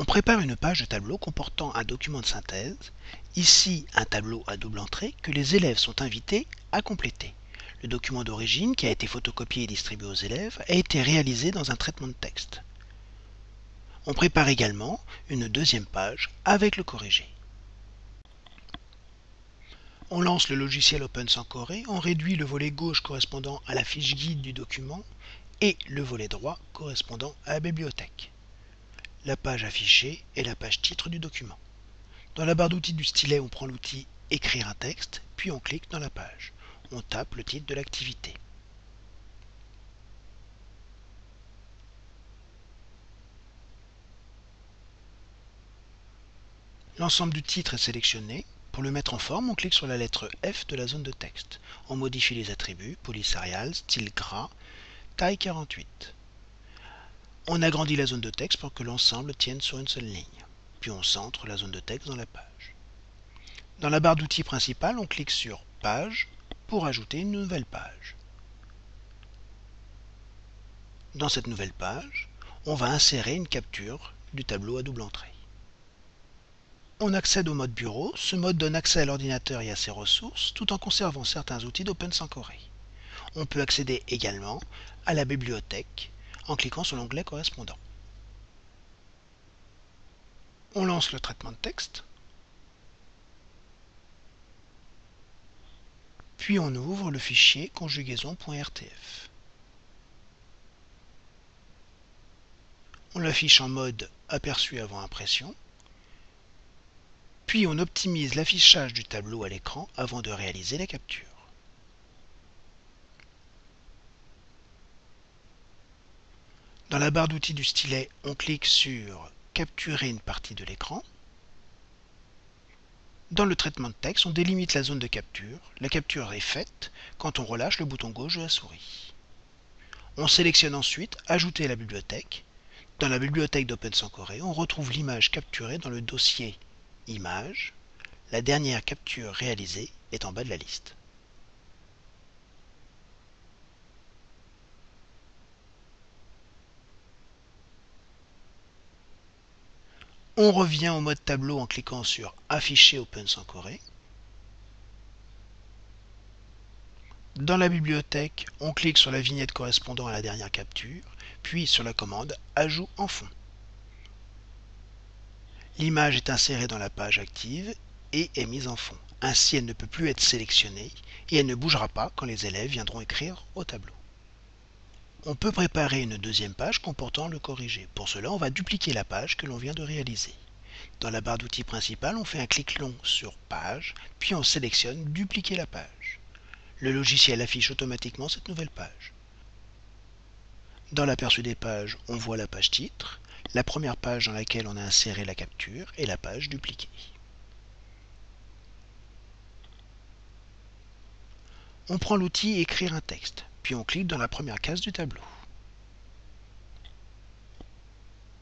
On prépare une page de tableau comportant un document de synthèse, ici un tableau à double entrée que les élèves sont invités à compléter. Le document d'origine qui a été photocopié et distribué aux élèves a été réalisé dans un traitement de texte. On prépare également une deuxième page avec le corrigé. On lance le logiciel Open sans on réduit le volet gauche correspondant à la fiche guide du document et le volet droit correspondant à la bibliothèque la page affichée et la page titre du document. Dans la barre d'outils du stylet, on prend l'outil Écrire un texte, puis on clique dans la page. On tape le titre de l'activité. L'ensemble du titre est sélectionné. Pour le mettre en forme, on clique sur la lettre F de la zone de texte. On modifie les attributs, police arial, style gras, taille 48. On agrandit la zone de texte pour que l'ensemble tienne sur une seule ligne. Puis on centre la zone de texte dans la page. Dans la barre d'outils principale, on clique sur Page pour ajouter une nouvelle page. Dans cette nouvelle page, on va insérer une capture du tableau à double entrée. On accède au mode bureau. Ce mode donne accès à l'ordinateur et à ses ressources tout en conservant certains outils d'Open Corée. On peut accéder également à la bibliothèque en cliquant sur l'onglet correspondant. On lance le traitement de texte. Puis on ouvre le fichier conjugaison.rtf. On l'affiche en mode aperçu avant impression. Puis on optimise l'affichage du tableau à l'écran avant de réaliser la capture. Dans la barre d'outils du stylet, on clique sur Capturer une partie de l'écran. Dans le traitement de texte, on délimite la zone de capture. La capture est faite quand on relâche le bouton gauche de la souris. On sélectionne ensuite Ajouter à la bibliothèque. Dans la bibliothèque d'Open Corée, on retrouve l'image capturée dans le dossier Images. La dernière capture réalisée est en bas de la liste. On revient au mode tableau en cliquant sur Afficher Open sans Corée. Dans la bibliothèque, on clique sur la vignette correspondant à la dernière capture, puis sur la commande Ajout en fond. L'image est insérée dans la page active et est mise en fond. Ainsi, elle ne peut plus être sélectionnée et elle ne bougera pas quand les élèves viendront écrire au tableau. On peut préparer une deuxième page comportant le corrigé. Pour cela, on va dupliquer la page que l'on vient de réaliser. Dans la barre d'outils principale, on fait un clic long sur Page, puis on sélectionne Dupliquer la page. Le logiciel affiche automatiquement cette nouvelle page. Dans l'aperçu des pages, on voit la page titre, la première page dans laquelle on a inséré la capture et la page dupliquée. On prend l'outil Écrire un texte puis on clique dans la première case du tableau.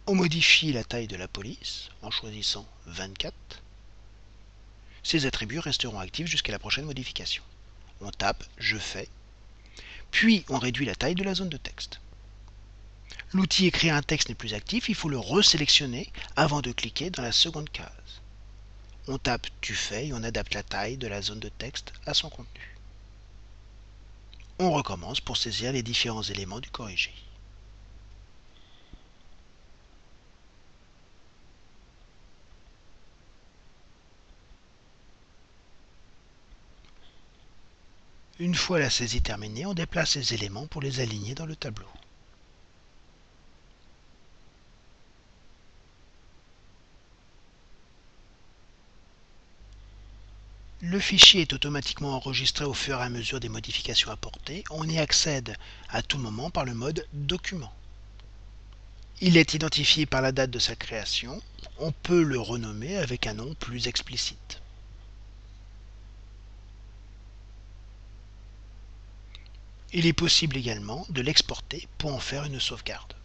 On modifie la taille de la police en choisissant 24. Ces attributs resteront actifs jusqu'à la prochaine modification. On tape « Je fais », puis on réduit la taille de la zone de texte. L'outil Écrire un texte n'est plus actif, il faut le resélectionner avant de cliquer dans la seconde case. On tape « Tu fais » et on adapte la taille de la zone de texte à son contenu. On recommence pour saisir les différents éléments du corrigé. Une fois la saisie terminée, on déplace les éléments pour les aligner dans le tableau. Le fichier est automatiquement enregistré au fur et à mesure des modifications apportées. On y accède à tout moment par le mode Document. Il est identifié par la date de sa création. On peut le renommer avec un nom plus explicite. Il est possible également de l'exporter pour en faire une sauvegarde.